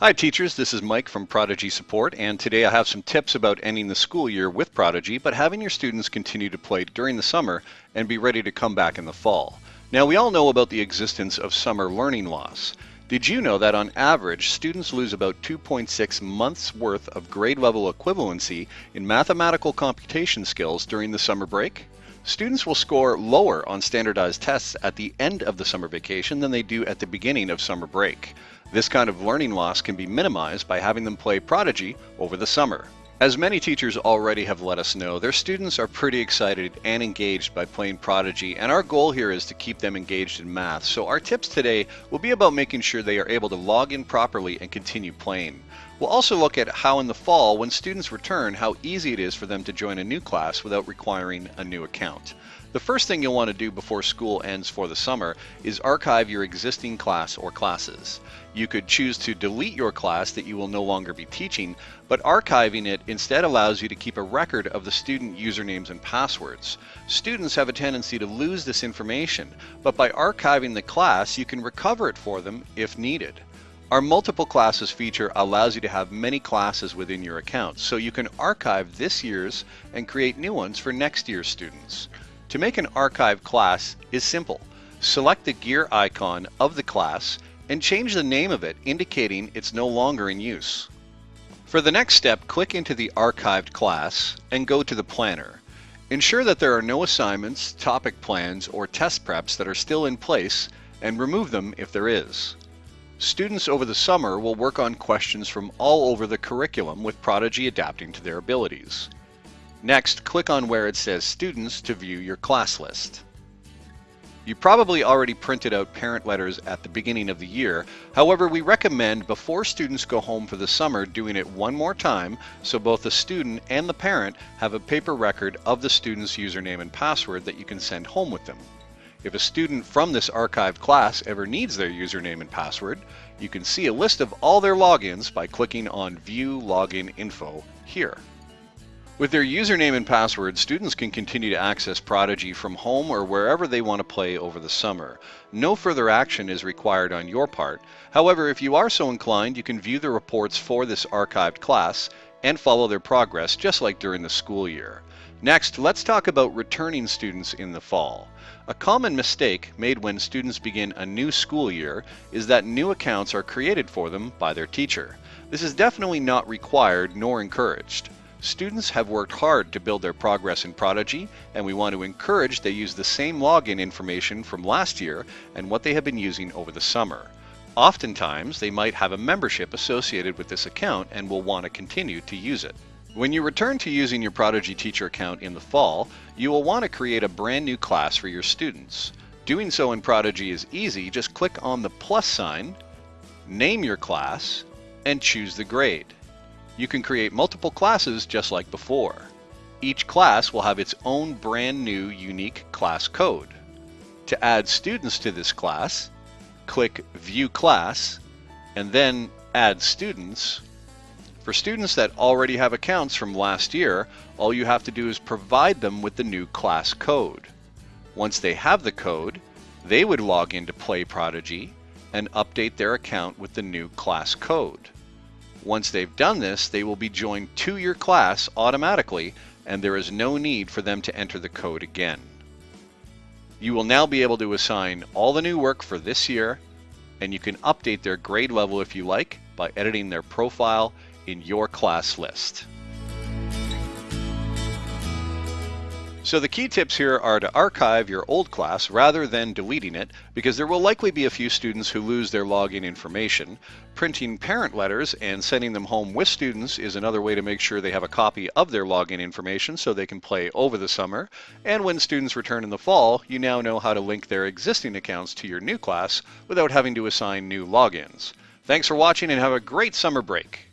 Hi teachers, this is Mike from Prodigy Support and today I have some tips about ending the school year with Prodigy but having your students continue to play during the summer and be ready to come back in the fall. Now we all know about the existence of summer learning loss. Did you know that on average students lose about 2.6 months worth of grade level equivalency in mathematical computation skills during the summer break? Students will score lower on standardized tests at the end of the summer vacation than they do at the beginning of summer break. This kind of learning loss can be minimized by having them play Prodigy over the summer. As many teachers already have let us know, their students are pretty excited and engaged by playing Prodigy, and our goal here is to keep them engaged in math. So our tips today will be about making sure they are able to log in properly and continue playing. We'll also look at how in the fall, when students return, how easy it is for them to join a new class without requiring a new account. The first thing you'll want to do before school ends for the summer is archive your existing class or classes. You could choose to delete your class that you will no longer be teaching, but archiving it instead allows you to keep a record of the student usernames and passwords. Students have a tendency to lose this information, but by archiving the class, you can recover it for them if needed. Our multiple classes feature allows you to have many classes within your account, so you can archive this year's and create new ones for next year's students. To make an archive class is simple. Select the gear icon of the class and change the name of it indicating it's no longer in use. For the next step, click into the archived class and go to the planner. Ensure that there are no assignments, topic plans, or test preps that are still in place and remove them if there is. Students over the summer will work on questions from all over the curriculum with Prodigy adapting to their abilities. Next, click on where it says Students to view your class list. You probably already printed out parent letters at the beginning of the year. However, we recommend before students go home for the summer doing it one more time so both the student and the parent have a paper record of the student's username and password that you can send home with them. If a student from this archived class ever needs their username and password, you can see a list of all their logins by clicking on View Login Info here. With their username and password, students can continue to access Prodigy from home or wherever they want to play over the summer. No further action is required on your part. However, if you are so inclined, you can view the reports for this archived class and follow their progress just like during the school year. Next, let's talk about returning students in the fall. A common mistake made when students begin a new school year is that new accounts are created for them by their teacher. This is definitely not required nor encouraged. Students have worked hard to build their progress in Prodigy, and we want to encourage they use the same login information from last year and what they have been using over the summer. Oftentimes, they might have a membership associated with this account and will want to continue to use it. When you return to using your Prodigy Teacher account in the fall, you will want to create a brand new class for your students. Doing so in Prodigy is easy. Just click on the plus sign, name your class, and choose the grade. You can create multiple classes just like before. Each class will have its own brand new unique class code. To add students to this class, click View Class, and then Add Students for students that already have accounts from last year, all you have to do is provide them with the new class code. Once they have the code, they would log into Play Prodigy and update their account with the new class code. Once they've done this, they will be joined to your class automatically and there is no need for them to enter the code again. You will now be able to assign all the new work for this year and you can update their grade level if you like by editing their profile in your class list. So the key tips here are to archive your old class rather than deleting it because there will likely be a few students who lose their login information. Printing parent letters and sending them home with students is another way to make sure they have a copy of their login information so they can play over the summer. And when students return in the fall, you now know how to link their existing accounts to your new class without having to assign new logins. Thanks for watching and have a great summer break.